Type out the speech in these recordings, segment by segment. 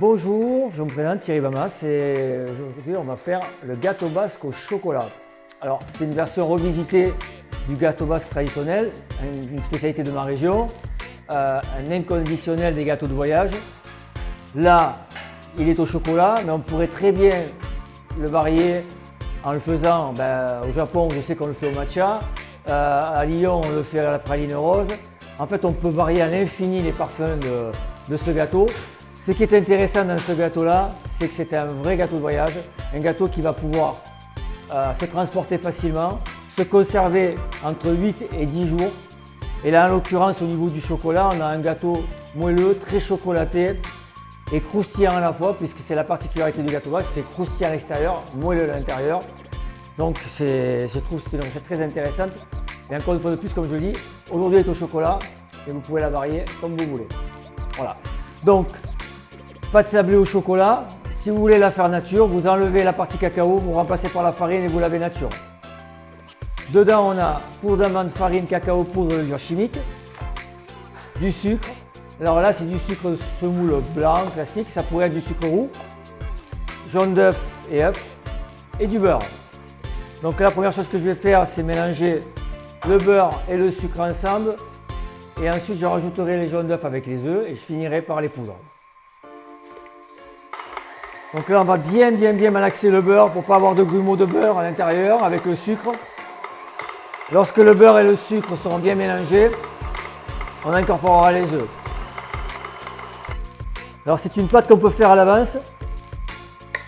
Bonjour, je me présente Thierry Bamas et aujourd'hui on va faire le gâteau basque au chocolat. Alors c'est une version revisitée du gâteau basque traditionnel, une spécialité de ma région, euh, un inconditionnel des gâteaux de voyage. Là, il est au chocolat, mais on pourrait très bien le varier en le faisant, ben, au Japon je sais qu'on le fait au matcha, euh, à Lyon on le fait à la praline rose. En fait on peut varier à l'infini les parfums de, ce gâteau. Ce qui est intéressant dans ce gâteau-là, c'est que c'est un vrai gâteau de voyage, un gâteau qui va pouvoir euh, se transporter facilement, se conserver entre 8 et 10 jours. Et là, en l'occurrence, au niveau du chocolat, on a un gâteau moelleux, très chocolaté et croustillant à la fois, puisque c'est la particularité du gâteau basque, c'est croustillant à l'extérieur, moelleux à l'intérieur. Donc, je trouve c'est très intéressant. Et encore une fois de plus, comme je dis, aujourd'hui est au chocolat et vous pouvez la varier comme vous voulez. Voilà. Donc, pâte sablée au chocolat. Si vous voulez la faire nature, vous enlevez la partie cacao, vous remplacez par la farine et vous lavez nature. Dedans, on a poudre d'amande, farine, cacao, poudre, levure chimique, du sucre. Alors là, c'est du sucre semoule blanc classique, ça pourrait être du sucre roux, jaune d'œuf et œuf, et du beurre. Donc la première chose que je vais faire, c'est mélanger le beurre et le sucre ensemble. Et ensuite, je rajouterai les jaunes d'œufs avec les œufs et je finirai par les poudres. Donc là, on va bien, bien, bien malaxer le beurre pour pas avoir de grumeaux de beurre à l'intérieur avec le sucre. Lorsque le beurre et le sucre seront bien mélangés, on incorporera les œufs. Alors c'est une pâte qu'on peut faire à l'avance,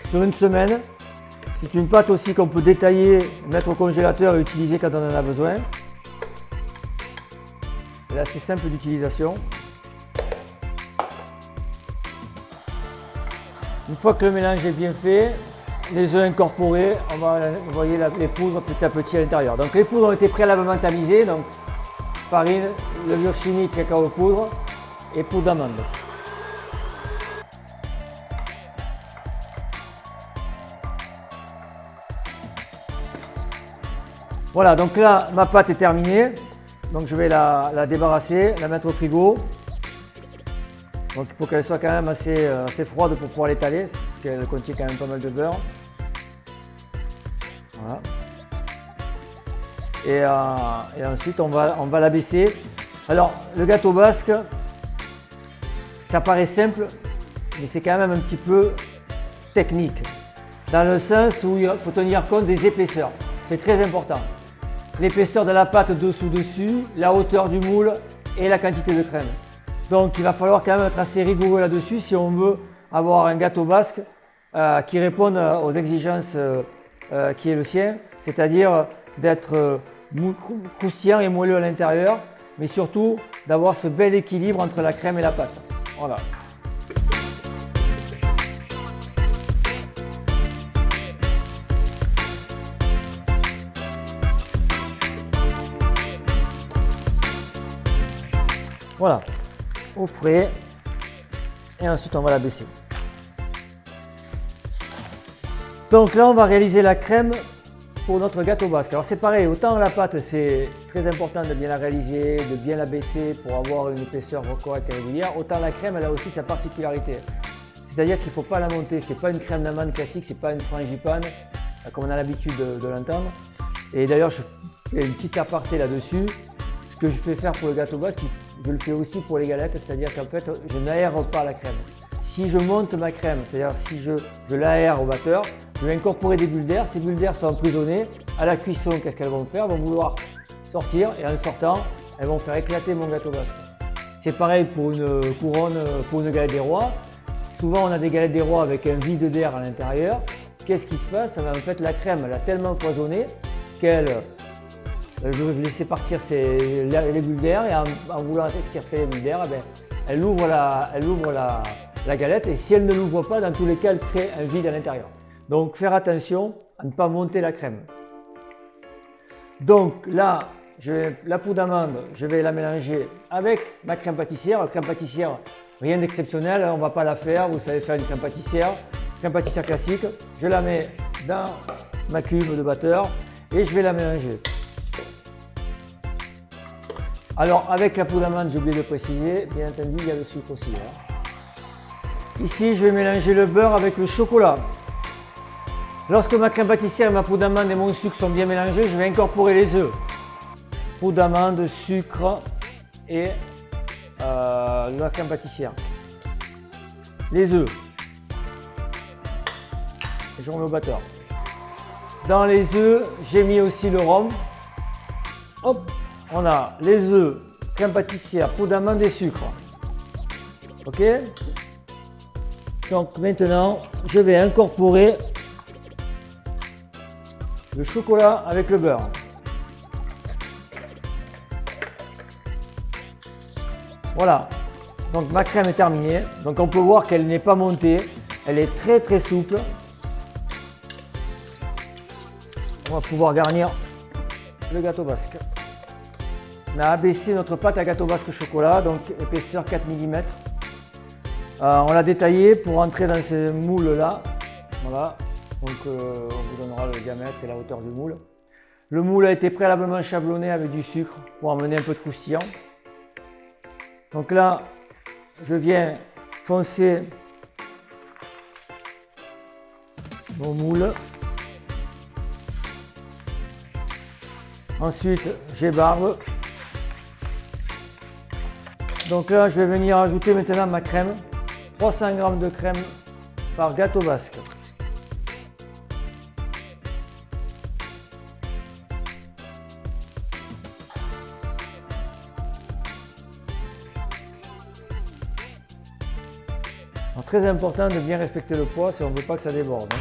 sur une semaine. C'est une pâte aussi qu'on peut détailler, mettre au congélateur et utiliser quand on en a besoin. Elle est assez simple d'utilisation. Une fois que le mélange est bien fait, les œufs incorporés, on va envoyer les poudres petit à petit à l'intérieur. Donc les poudres ont été préalablement tamisées, donc farine, levure chimique, cacao poudre et poudre d'amande. Voilà, donc là, ma pâte est terminée. Donc je vais la, débarrasser, la mettre au frigo. Donc il faut qu'elle soit quand même assez, euh, assez froide pour pouvoir l'étaler, parce qu'elle contient quand même pas mal de beurre. Voilà. Et, euh, ensuite on va, on va la baisser. Alors le gâteau basque, ça paraît simple, mais c'est quand même un petit peu technique. Dans le sens où il faut tenir compte des épaisseurs. C'est très important l'épaisseur de la pâte dessous-dessus, la hauteur du moule et la quantité de crème. Donc il va falloir quand même être assez rigoureux là-dessus si on veut avoir un gâteau basque euh, qui réponde aux exigences euh, euh, qui est le sien, c'est-à-dire d'être croustillant et moelleux à l'intérieur, mais surtout d'avoir ce bel équilibre entre la crème et la pâte. Voilà. Voilà, au frais. Et ensuite, on va la baisser. Donc là, on va réaliser la crème pour notre gâteau basque. Alors c'est pareil, autant la pâte, c'est très important de bien la réaliser, de bien la baisser pour avoir une épaisseur correcte et régulière, autant la crème, elle a aussi sa particularité. C'est-à-dire qu'il ne faut pas la monter, c'est pas une crème d'amande classique, c'est pas une frangipane, comme on a l'habitude de, l'entendre. Et d'ailleurs, je fais une petite aparté là-dessus. Ce que je fais faire pour le gâteau basque, je le fais aussi pour les galettes, c'est-à-dire qu'en fait, je n'aère pas la crème. Si je monte ma crème, c'est-à-dire si je, je l'aère au batteur, je vais incorporer des bulles d'air. Ces bulles d'air sont emprisonnées. À la cuisson, qu'est-ce qu'elles vont faire? Elles vont vouloir sortir et en sortant, elles vont faire éclater mon gâteau basque. C'est pareil pour une couronne, pour une galette des rois. Souvent, on a des galettes des rois avec un vide d'air à l'intérieur. Qu'est-ce qui se passe? En fait, la crème, elle a tellement foisonné qu'elle je vais laisser partir les bulles d'air et en, voulant extirper les bulles d'air, eh ben, elle ouvre, la, galette et si elle ne l'ouvre pas, dans tous les cas, elle crée un vide à l'intérieur. Donc faire attention à ne pas monter la crème. Donc là, la poudre d'amande, je vais la mélanger avec ma crème pâtissière. La crème pâtissière, rien d'exceptionnel, on ne va pas la faire, vous savez faire une crème pâtissière. Crème pâtissière classique, je la mets dans ma cube de batteur et je vais la mélanger. Alors avec la poudre d'amande, j'ai oublié de préciser, bien entendu, il y a le sucre aussi. Hein. Ici, je vais mélanger le beurre avec le chocolat. Lorsque ma crème pâtissière, ma poudre d'amande et mon sucre sont bien mélangés, je vais incorporer les œufs. Poudre d'amande, sucre et euh, la crème pâtissière. Les œufs. Et je remets au batteur. Dans les œufs, j'ai mis aussi le rhum. Hop, on a les œufs, crème pâtissière, poudre d'amande et sucre. Ok Donc maintenant, je vais incorporer le chocolat avec le beurre. Voilà, donc ma crème est terminée. Donc on peut voir qu'elle n'est pas montée, elle est très très souple. On va pouvoir garnir le gâteau basque. On a abaissé notre pâte à gâteau basque chocolat, donc épaisseur 4 mm. Euh, on l'a détaillé pour entrer dans ce moule là. Voilà, donc euh, on vous donnera le diamètre et la hauteur du moule. Le moule a été préalablement chablonné avec du sucre pour amener un peu de croustillant. Donc là, je viens foncer mon moule. Ensuite, j'ébarbe. Donc là, je vais venir ajouter maintenant ma crème. 300 g de crème par gâteau basque. très important de bien respecter le poids si on ne veut pas que ça déborde. Hein.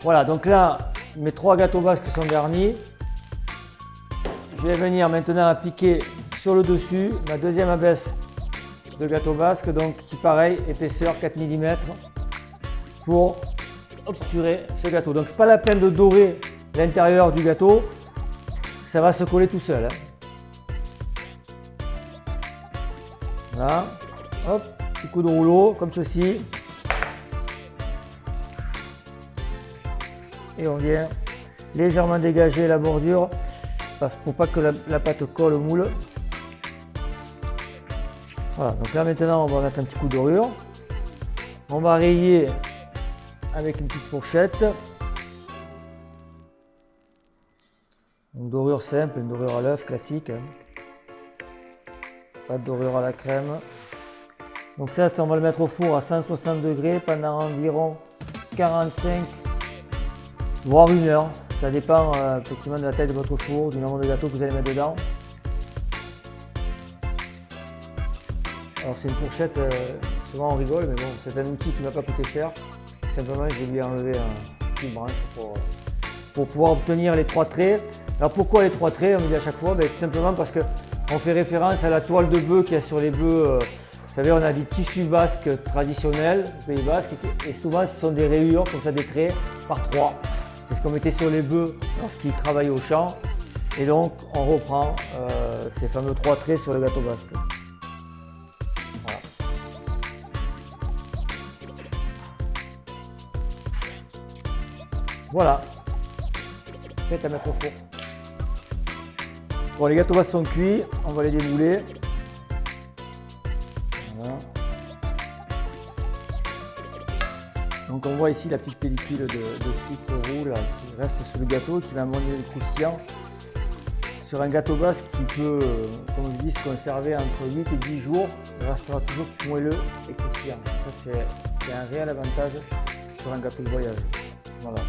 Voilà, donc là, mes trois gâteaux basques sont garnis. Je vais venir maintenant appliquer sur le dessus ma deuxième abaisse de gâteau basque, donc qui pareil, épaisseur 4 mm pour obturer ce gâteau. Donc c'est pas la peine de dorer l'intérieur du gâteau, ça va se coller tout seul. Hein. Voilà, hop, petit coup de rouleau comme ceci. Et on vient légèrement dégager la bordure pour pas que la, pâte colle au moule. Voilà, donc là maintenant on va mettre un petit coup dorure. On va rayer avec une petite fourchette. Une dorure simple, une dorure à l'œuf classique. Hein. Pas de dorure à la crème. Donc ça, on va le mettre au four à 160 degrés pendant environ 45 voire une heure. Ça dépend euh, effectivement de la taille de votre four, du nombre de gâteaux que vous allez mettre dedans. Alors c'est une fourchette, euh, souvent on rigole, mais bon, c'est un outil qui ne va pas coûter cher. Simplement, je lui enlever un petit branche pour, pour pouvoir obtenir les trois traits. Alors pourquoi les trois traits On me dit à chaque fois, ben, tout simplement parce que on fait référence à la toile de bœuf qu'il y a sur les bœufs. Euh, vous savez, on a des tissus basques traditionnels, Pays Basque, et souvent ce sont des rayures, comme ça des traits, par trois. C'est ce qu'on mettait sur les bœufs lorsqu'ils travaillaient au champ. Et donc, on reprend euh, ces fameux trois traits sur le gâteau basque. Voilà. Voilà. Prêt à mettre au four. Bon, les gâteaux basques sont cuits, on va les démouler. Voilà. Donc on voit ici la petite pellicule de, sucre roux qui reste sur le gâteau, qui va amener le croustillant sur un gâteau basque qui peut, comme je dis, se conserver entre 8 et 10 jours. Il restera toujours moelleux et croustillant. Ça, c'est un réel avantage sur un gâteau de voyage. Voilà.